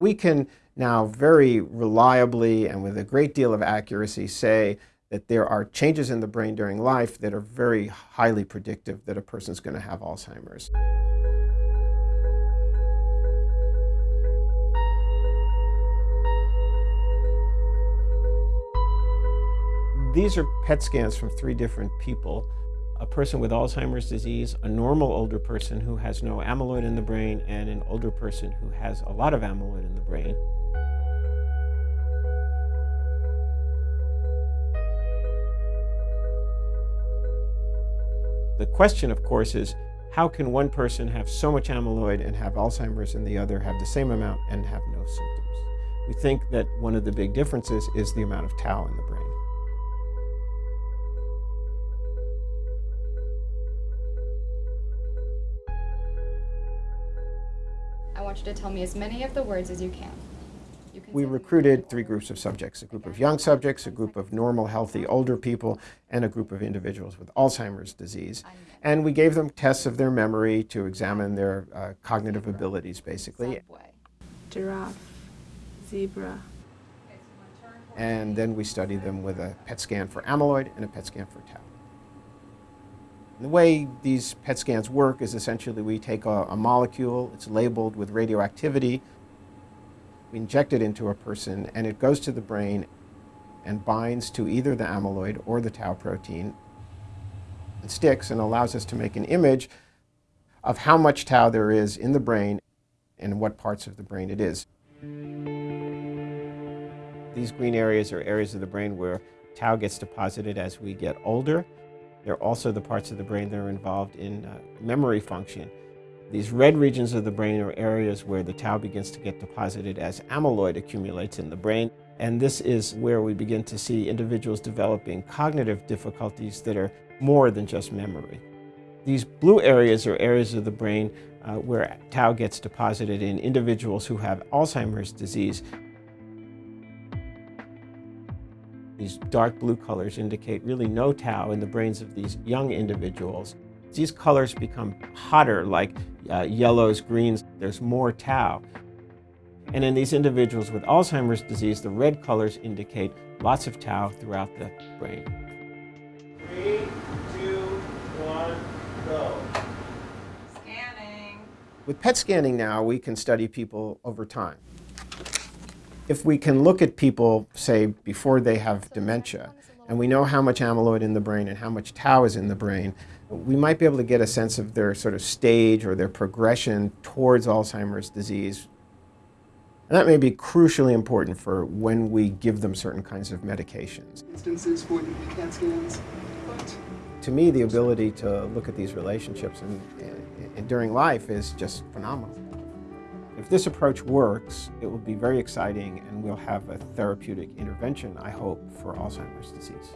We can now very reliably and with a great deal of accuracy say that there are changes in the brain during life that are very highly predictive that a person's going to have Alzheimer's. These are PET scans from three different people a person with Alzheimer's disease, a normal older person who has no amyloid in the brain, and an older person who has a lot of amyloid in the brain. The question, of course, is how can one person have so much amyloid and have Alzheimer's and the other have the same amount and have no symptoms? We think that one of the big differences is the amount of tau in the brain. I want you to tell me as many of the words as you can. You can We recruited three groups of subjects, a group of young subjects, a group of normal, healthy, older people, and a group of individuals with Alzheimer's disease. And we gave them tests of their memory to examine their uh, cognitive abilities, basically. Subway. giraffe, zebra, And then we studied them with a PET scan for amyloid and a PET scan for tau. The way these PET scans work is essentially we take a, a molecule, it's labeled with radioactivity, we inject it into a person, and it goes to the brain and binds to either the amyloid or the tau protein and sticks and allows us to make an image of how much tau there is in the brain and what parts of the brain it is. These green areas are areas of the brain where tau gets deposited as we get older. They're also the parts of the brain that are involved in uh, memory function. These red regions of the brain are areas where the tau begins to get deposited as amyloid accumulates in the brain. And this is where we begin to see individuals developing cognitive difficulties that are more than just memory. These blue areas are areas of the brain uh, where tau gets deposited in individuals who have Alzheimer's disease. These dark blue colors indicate really no tau in the brains of these young individuals. These colors become hotter, like uh, yellows, greens, there's more tau. And in these individuals with Alzheimer's disease, the red colors indicate lots of tau throughout the brain. Three, two, one, go. Scanning. With PET scanning now, we can study people over time. If we can look at people, say, before they have dementia, and we know how much amyloid in the brain and how much tau is in the brain, we might be able to get a sense of their sort of stage or their progression towards Alzheimer's disease. And that may be crucially important for when we give them certain kinds of medications. instances for the CAT scans. To me, the ability to look at these relationships and, and during life is just phenomenal. If this approach works, it will be very exciting and we'll have a therapeutic intervention, I hope, for Alzheimer's disease.